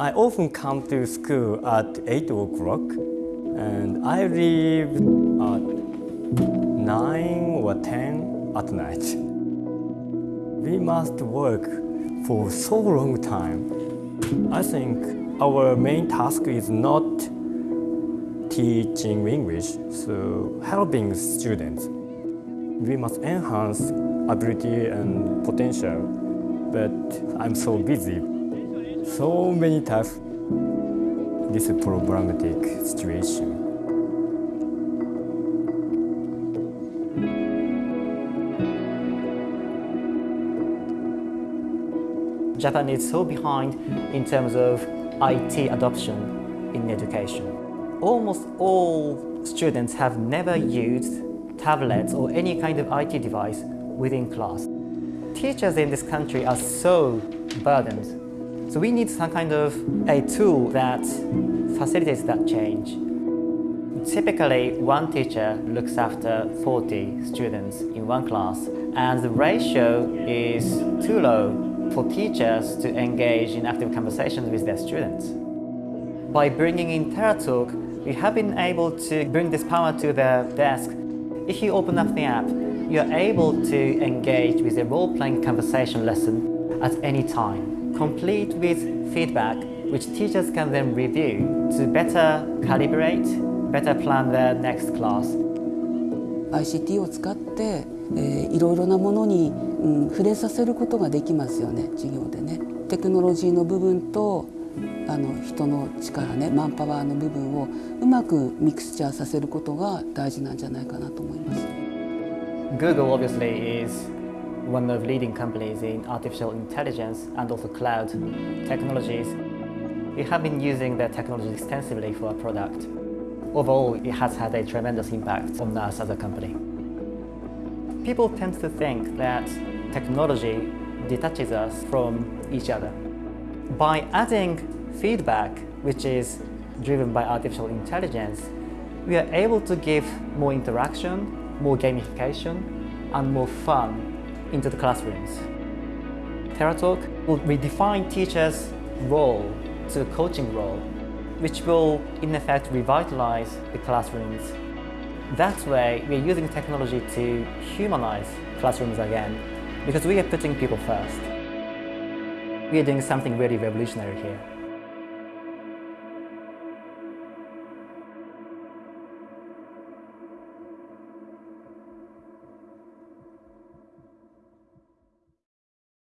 I often come to school at 8 o'clock and I leave at 9 or 10 at night. We must work for so long time. I think our main task is not teaching English, so helping students. We must enhance ability and potential, but I'm so busy. So many tasks. This problematic situation. Japan is so behind in terms of IT adoption in education. Almost all students have never used tablets or any kind of IT device within class. Teachers in this country are so burdened. So we need some kind of a tool that facilitates that change. Typically, one teacher looks after 40 students in one class and the ratio is too low for teachers to engage in active conversations with their students. By bringing in TerraTalk, we have been able to bring this power to the desk. If you open up the app, you're able to engage with a role-playing conversation lesson at any time, complete with feedback which teachers can then review to better calibrate, better plan their next class. ICT を使ってえー、いろいろなものに、うん、触れさせることができますよね授業でね。テクノロジーの部分とあの人の力ねマンパワーの部分をうまくミクスチャーさせることが大事なんじゃないかなと思います。Google obviously is one of leading companies in artificial intelligence and also cloud technologies. We have been using their technology extensively for our product. Overall, it has had a tremendous impact on us as a company. People tend to think that technology detaches us from each other. By adding feedback, which is driven by artificial intelligence, we are able to give more interaction, more gamification, and more fun into the classrooms. TerraTalk will redefine teachers' role to a coaching role, which will in effect revitalize the classrooms that way, we're using technology to humanize classrooms again because we are putting people first. We are doing something really revolutionary here.